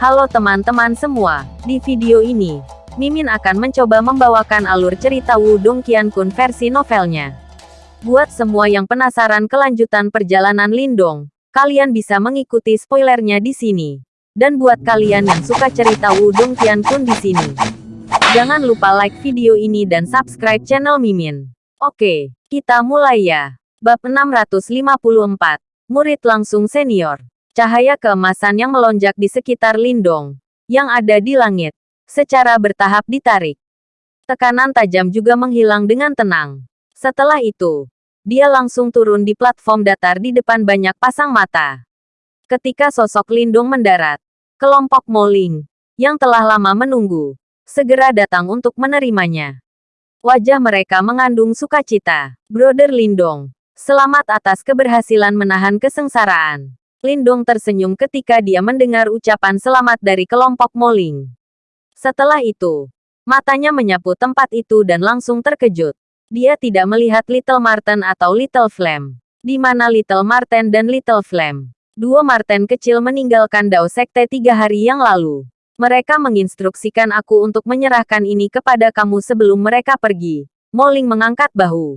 Halo teman-teman semua, di video ini, Mimin akan mencoba membawakan alur cerita Wudong Qiankun versi novelnya. Buat semua yang penasaran kelanjutan perjalanan Lindong, kalian bisa mengikuti spoilernya di sini. Dan buat kalian yang suka cerita Wudong Qiankun di sini, jangan lupa like video ini dan subscribe channel Mimin. Oke, kita mulai ya. Bab 654, Murid Langsung Senior. Cahaya keemasan yang melonjak di sekitar Lindong, yang ada di langit, secara bertahap ditarik. Tekanan tajam juga menghilang dengan tenang. Setelah itu, dia langsung turun di platform datar di depan banyak pasang mata. Ketika sosok Lindong mendarat, kelompok Moling, yang telah lama menunggu, segera datang untuk menerimanya. Wajah mereka mengandung sukacita. Brother Lindong, selamat atas keberhasilan menahan kesengsaraan. Lindong tersenyum ketika dia mendengar ucapan selamat dari kelompok Moling. Setelah itu, matanya menyapu tempat itu dan langsung terkejut. Dia tidak melihat Little Marten atau Little Flame. Di mana Little Marten dan Little Flame? Dua Marten kecil meninggalkan Dao Sekte tiga hari yang lalu. Mereka menginstruksikan aku untuk menyerahkan ini kepada kamu sebelum mereka pergi. Moling mengangkat bahu.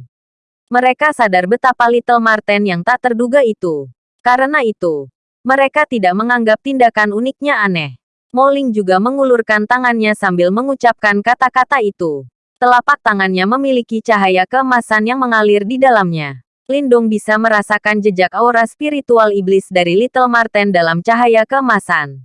Mereka sadar betapa Little Marten yang tak terduga itu karena itu, mereka tidak menganggap tindakan uniknya aneh. Moling juga mengulurkan tangannya sambil mengucapkan kata-kata itu. Telapak tangannya memiliki cahaya keemasan yang mengalir di dalamnya. Lindong bisa merasakan jejak aura spiritual iblis dari Little Marten dalam cahaya keemasan.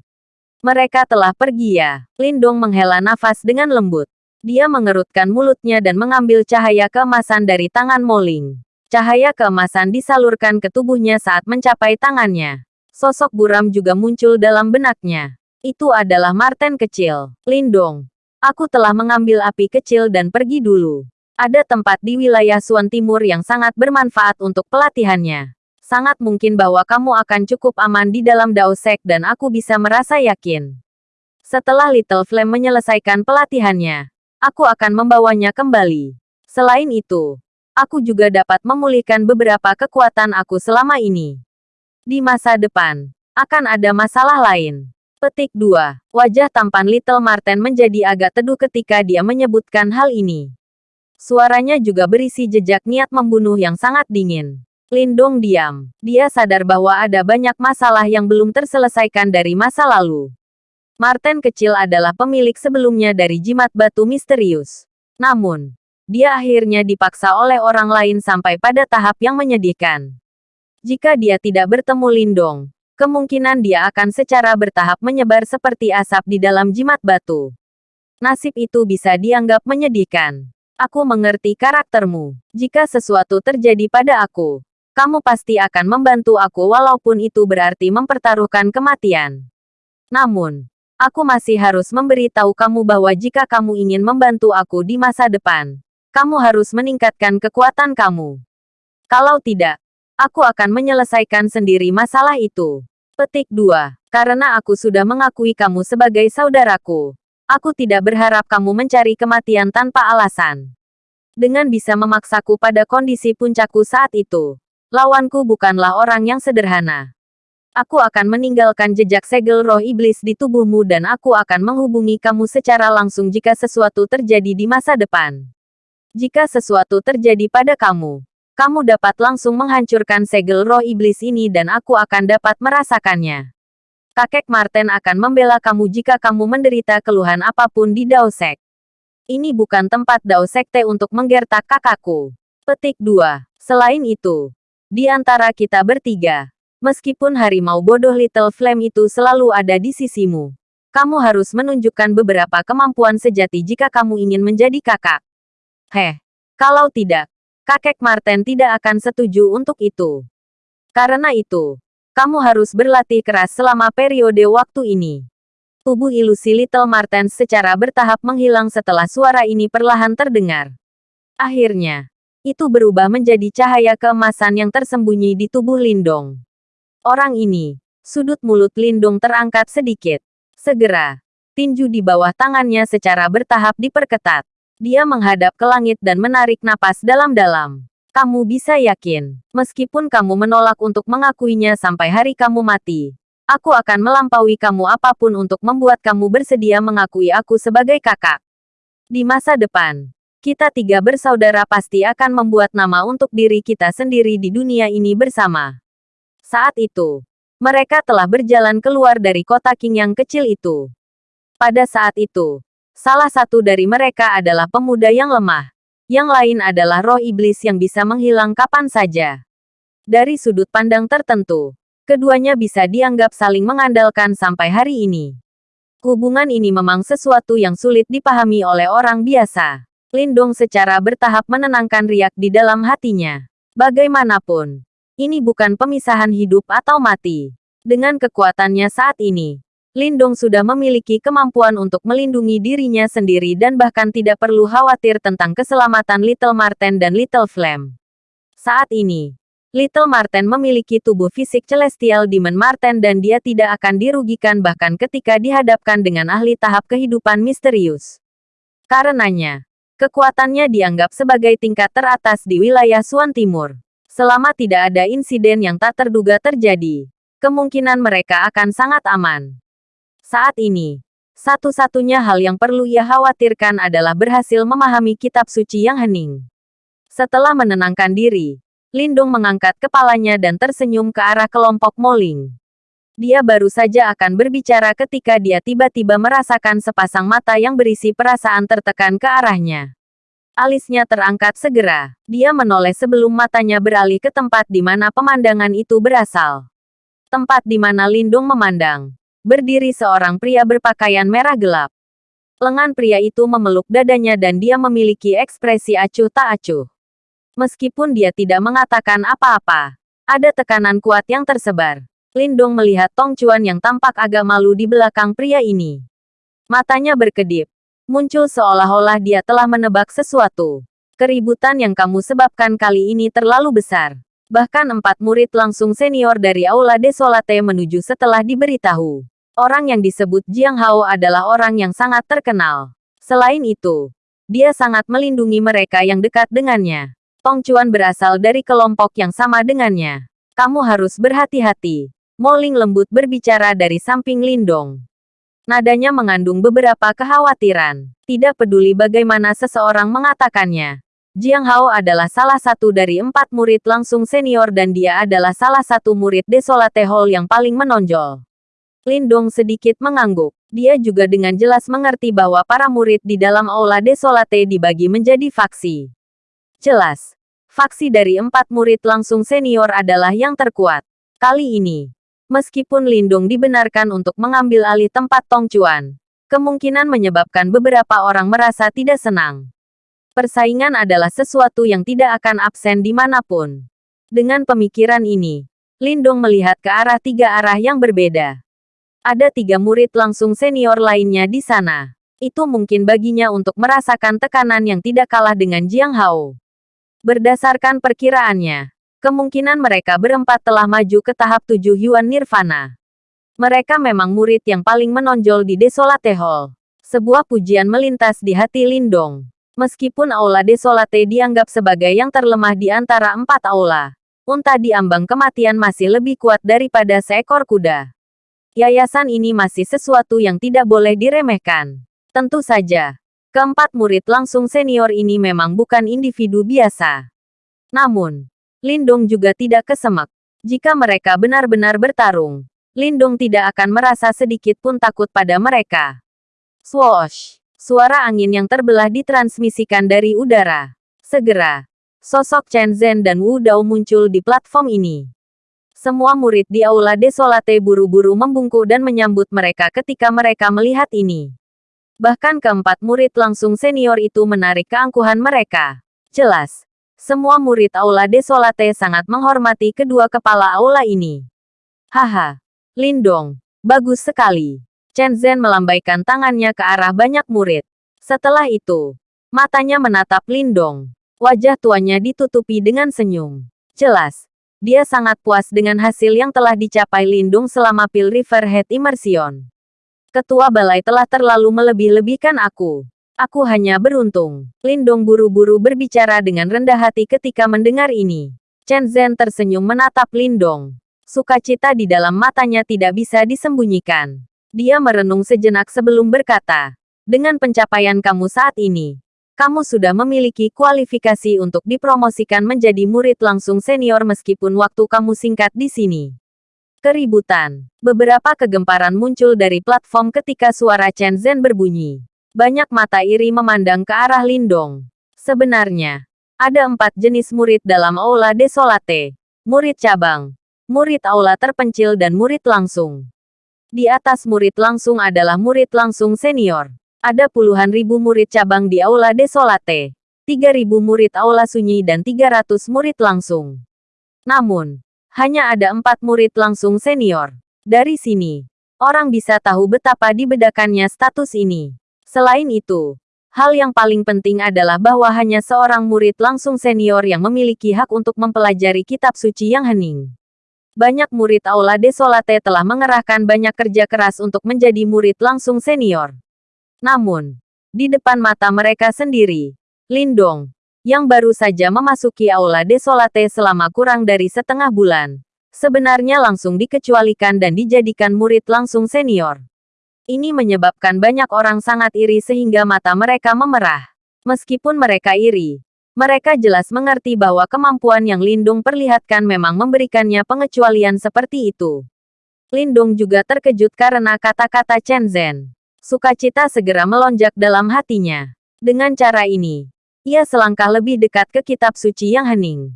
Mereka telah pergi ya. Lindong menghela nafas dengan lembut. Dia mengerutkan mulutnya dan mengambil cahaya keemasan dari tangan Moling. Cahaya keemasan disalurkan ke tubuhnya saat mencapai tangannya. Sosok buram juga muncul dalam benaknya. Itu adalah Marten kecil. Lindong. Aku telah mengambil api kecil dan pergi dulu. Ada tempat di wilayah Suan Timur yang sangat bermanfaat untuk pelatihannya. Sangat mungkin bahwa kamu akan cukup aman di dalam Dao Sek dan aku bisa merasa yakin. Setelah Little Flame menyelesaikan pelatihannya, aku akan membawanya kembali. Selain itu, aku juga dapat memulihkan beberapa kekuatan aku selama ini. Di masa depan, akan ada masalah lain. Petik 2. Wajah tampan Little Marten menjadi agak teduh ketika dia menyebutkan hal ini. Suaranya juga berisi jejak niat membunuh yang sangat dingin. Lindong diam. Dia sadar bahwa ada banyak masalah yang belum terselesaikan dari masa lalu. Marten kecil adalah pemilik sebelumnya dari jimat batu misterius. Namun, dia akhirnya dipaksa oleh orang lain sampai pada tahap yang menyedihkan. Jika dia tidak bertemu Lindong, kemungkinan dia akan secara bertahap menyebar seperti asap di dalam jimat batu. Nasib itu bisa dianggap menyedihkan. Aku mengerti karaktermu. Jika sesuatu terjadi pada aku, kamu pasti akan membantu aku walaupun itu berarti mempertaruhkan kematian. Namun, aku masih harus memberitahu kamu bahwa jika kamu ingin membantu aku di masa depan, kamu harus meningkatkan kekuatan kamu. Kalau tidak, aku akan menyelesaikan sendiri masalah itu. Petik 2. Karena aku sudah mengakui kamu sebagai saudaraku. Aku tidak berharap kamu mencari kematian tanpa alasan. Dengan bisa memaksaku pada kondisi puncakku saat itu, lawanku bukanlah orang yang sederhana. Aku akan meninggalkan jejak segel roh iblis di tubuhmu dan aku akan menghubungi kamu secara langsung jika sesuatu terjadi di masa depan. Jika sesuatu terjadi pada kamu, kamu dapat langsung menghancurkan segel roh iblis ini dan aku akan dapat merasakannya. Kakek Marten akan membela kamu jika kamu menderita keluhan apa pun di Dao Sek. Ini bukan tempat Dao Sekte untuk menggertak kakakku. Petik 2. Selain itu, di antara kita bertiga, meskipun harimau bodoh Little Flame itu selalu ada di sisimu, kamu harus menunjukkan beberapa kemampuan sejati jika kamu ingin menjadi kakak. Heh, kalau tidak, kakek Marten tidak akan setuju untuk itu. Karena itu, kamu harus berlatih keras selama periode waktu ini. Tubuh ilusi Little Marten secara bertahap menghilang setelah suara ini perlahan terdengar. Akhirnya, itu berubah menjadi cahaya keemasan yang tersembunyi di tubuh Lindong. Orang ini, sudut mulut Lindong terangkat sedikit. Segera, tinju di bawah tangannya secara bertahap diperketat. Dia menghadap ke langit dan menarik napas dalam-dalam. Kamu bisa yakin, meskipun kamu menolak untuk mengakuinya sampai hari kamu mati, Aku akan melampaui kamu apa pun untuk membuat kamu bersedia mengakui aku sebagai kakak. Di masa depan, kita tiga bersaudara pasti akan membuat nama untuk diri kita sendiri di dunia ini bersama. Saat itu, mereka telah berjalan keluar dari kota King yang kecil itu. Pada saat itu, salah satu dari mereka adalah pemuda yang lemah. Yang lain adalah roh iblis yang bisa menghilang kapan saja. Dari sudut pandang tertentu, Keduanya bisa dianggap saling mengandalkan sampai hari ini. Hubungan ini memang sesuatu yang sulit dipahami oleh orang biasa. Lindong secara bertahap menenangkan riak di dalam hatinya. Bagaimanapun, ini bukan pemisahan hidup atau mati. Dengan kekuatannya saat ini, Lindong sudah memiliki kemampuan untuk melindungi dirinya sendiri dan bahkan tidak perlu khawatir tentang keselamatan Little Marten dan Little Flame. Saat ini, Little Marten memiliki tubuh fisik celestial Demon Marten dan dia tidak akan dirugikan bahkan ketika dihadapkan dengan ahli tahap kehidupan misterius. Karenanya, kekuatannya dianggap sebagai tingkat teratas di wilayah Suan Timur. Selama tidak ada insiden yang tak terduga terjadi, kemungkinan mereka akan sangat aman. Saat ini, satu-satunya hal yang perlu ia khawatirkan adalah berhasil memahami kitab suci yang hening. Setelah menenangkan diri, Lindung mengangkat kepalanya dan tersenyum ke arah kelompok Moling. Dia baru saja akan berbicara ketika dia tiba-tiba merasakan sepasang mata yang berisi perasaan tertekan ke arahnya. Alisnya terangkat segera. Dia menoleh sebelum matanya beralih ke tempat di mana pemandangan itu berasal. Tempat di mana Lindung memandang. Berdiri seorang pria berpakaian merah gelap. Lengan pria itu memeluk dadanya dan dia memiliki ekspresi acuh tak acuh. Meskipun dia tidak mengatakan apa-apa, ada tekanan kuat yang tersebar. Lindong melihat Tong Chuan yang tampak agak malu di belakang pria ini. Matanya berkedip. Muncul seolah-olah dia telah menebak sesuatu. Keributan yang kamu sebabkan kali ini terlalu besar. Bahkan empat murid langsung senior dari Aula Desolate menuju setelah diberitahu. Orang yang disebut Jiang Hao adalah orang yang sangat terkenal. Selain itu, dia sangat melindungi mereka yang dekat dengannya. Tong Chuan berasal dari kelompok yang sama dengannya. Kamu harus berhati-hati. Moling lembut berbicara dari samping Lindong. Nadanya mengandung beberapa kekhawatiran. Tidak peduli bagaimana seseorang mengatakannya. Jiang Hao adalah salah satu dari empat murid langsung senior dan dia adalah salah satu murid Desolate Hall yang paling menonjol. Lindong sedikit mengangguk. Dia juga dengan jelas mengerti bahwa para murid di dalam Aula Desolate dibagi menjadi faksi. Jelas, faksi dari empat murid langsung senior adalah yang terkuat. Kali ini, meskipun Lindung dibenarkan untuk mengambil alih tempat Tong Chuan, kemungkinan menyebabkan beberapa orang merasa tidak senang. Persaingan adalah sesuatu yang tidak akan absen di mana pun. Dengan pemikiran ini, Lindung melihat ke arah tiga arah yang berbeda. Ada tiga murid langsung senior lainnya di sana. Itu mungkin baginya untuk merasakan tekanan yang tidak kalah dengan Jiang Hao. Berdasarkan perkiraannya, kemungkinan mereka berempat telah maju ke tahap tujuh Yuan Nirvana. Mereka memang murid yang paling menonjol di Desolate Hall. Sebuah pujian melintas di hati Lindong. Meskipun Aula Desolate dianggap sebagai yang terlemah di antara empat aula, unta di ambang kematian masih lebih kuat daripada seekor kuda. Yayasan ini masih sesuatu yang tidak boleh diremehkan. Tentu saja, Keempat murid langsung senior ini memang bukan individu biasa. Namun, Lindong juga tidak kesemak. Jika mereka benar-benar bertarung, Lindong tidak akan merasa sedikit pun takut pada mereka. Swoosh! Suara angin yang terbelah ditransmisikan dari udara. Segera, sosok Chen Zhen dan Wu Dao muncul di platform ini. Semua murid di Aula Desolate buru-buru membungkuk dan menyambut mereka ketika mereka melihat ini. Bahkan keempat murid langsung senior itu menarik keangkuhan mereka. Jelas, semua murid Aula Desolate sangat menghormati kedua kepala aula ini. Haha, Lindong, bagus sekali. Chen Zhen melambaikan tangannya ke arah banyak murid. Setelah itu, matanya menatap Lindong. Wajah tuanya ditutupi dengan senyum. Jelas, dia sangat puas dengan hasil yang telah dicapai Lindung selama Pil River Head Immersion. Ketua balai telah terlalu melebih-lebihkan aku. Aku hanya beruntung. Lindong buru-buru berbicara dengan rendah hati ketika mendengar ini. Chen Zhen tersenyum menatap Lindong. Sukacita di dalam matanya tidak bisa disembunyikan. Dia merenung sejenak sebelum berkata, dengan pencapaian kamu saat ini, kamu sudah memiliki kualifikasi untuk dipromosikan menjadi murid langsung senior meskipun waktu kamu singkat di sini. Keributan. Beberapa kegemparan muncul dari platform ketika suara Chen Zhen berbunyi. Banyak mata iri memandang ke arah Lindong. Sebenarnya, ada empat jenis murid dalam Aula Desolate. Murid cabang, murid aula terpencil dan murid langsung. Di atas murid langsung adalah murid langsung senior. Ada puluhan ribu murid cabang di Aula Desolate. 3000 murid Aula Sunyi dan 300 murid langsung. Namun, hanya ada empat murid langsung senior. Dari sini, orang bisa tahu betapa dibedakannya status ini. Selain itu, hal yang paling penting adalah bahwa hanya seorang murid langsung senior yang memiliki hak untuk mempelajari kitab suci yang hening banyak murid Aula Desolate telah mengerahkan banyak kerja keras untuk menjadi murid langsung senior. Namun, di depan mata mereka sendiri, Lindong, yang baru saja memasuki Aula Desolate selama kurang dari setengah bulan, sebenarnya langsung dikecualikan dan dijadikan murid langsung senior. Ini menyebabkan banyak orang sangat iri sehingga mata mereka memerah. Meskipun mereka iri, mereka jelas mengerti bahwa kemampuan yang Lindung perlihatkan memang memberikannya pengecualian seperti itu. Lindung juga terkejut karena kata-kata Chen Zhen. Sukacita segera melonjak dalam hatinya. Dengan cara ini, ia selangkah lebih dekat ke kitab suci yang hening.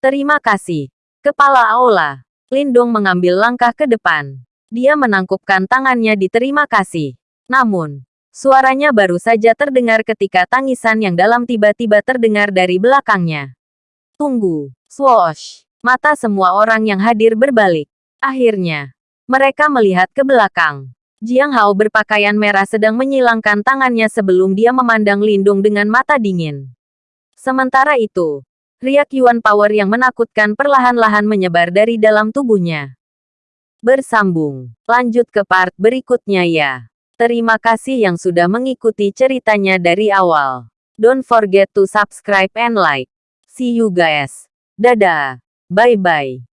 Terima kasih. Kepala Aula. Lindung mengambil langkah ke depan. Dia menangkupkan tangannya di terima kasih. Namun, Suaranya baru saja terdengar ketika tangisan yang dalam tiba-tiba terdengar dari belakangnya. Tunggu, swoosh. Mata semua orang yang hadir berbalik. Akhirnya, mereka melihat ke belakang. Jiang Hao berpakaian merah sedang menyilangkan tangannya sebelum dia memandang Lindung dengan mata dingin. Sementara itu, riak Yuan Power yang menakutkan perlahan-lahan menyebar dari dalam tubuhnya. Bersambung. Lanjut ke part berikutnya ya. Terima kasih yang sudah mengikuti ceritanya dari awal. Don't forget to subscribe and like. See you guys. Dadah. Bye-bye.